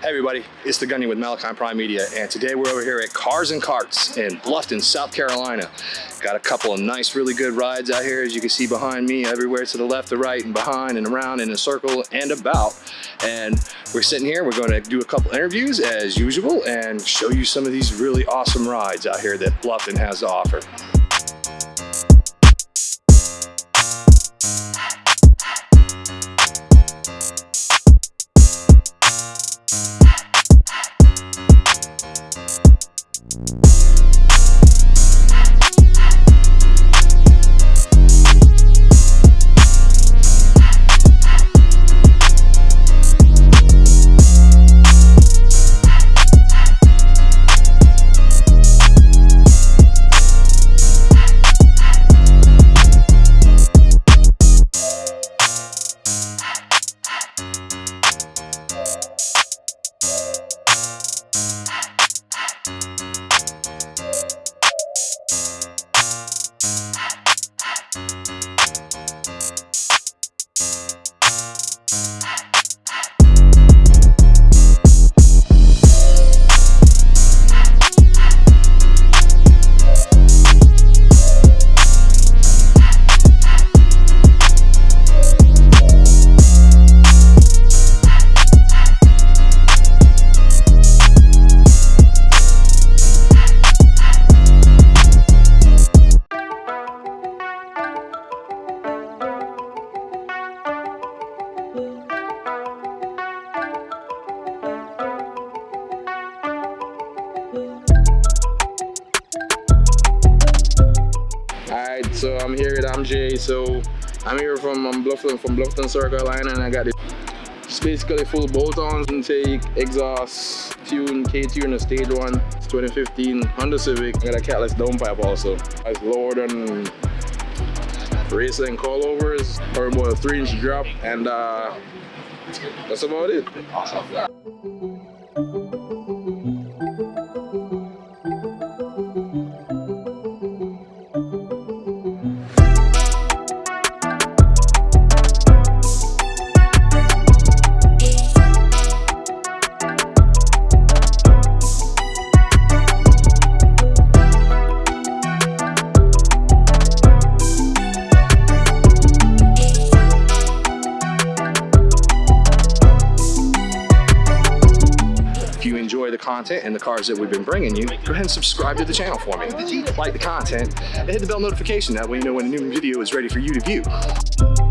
Hey everybody, it's the Gunny with Malachi Prime Media, and today we're over here at Cars and Carts in Bluffton, South Carolina. Got a couple of nice, really good rides out here, as you can see behind me, everywhere to the left, the right, and behind, and around, in a circle, and about. And we're sitting here, we're going to do a couple interviews as usual, and show you some of these really awesome rides out here that Bluffton has to offer. So I'm here with MJ. So I'm here from um, Bluffton, from Bluffton, South Carolina, and I got this. It's basically full bolt-ons, intake, exhaust, tune, K-tune, a stage one. It's 2015 Honda Civic. I got a catless downpipe also. It's lower than racing coilovers, or about a three-inch drop, and uh, that's about it. If content and the cars that we've been bringing you, go ahead and subscribe to the channel for me. Like the content and hit the bell notification. That way you know when a new video is ready for you to view.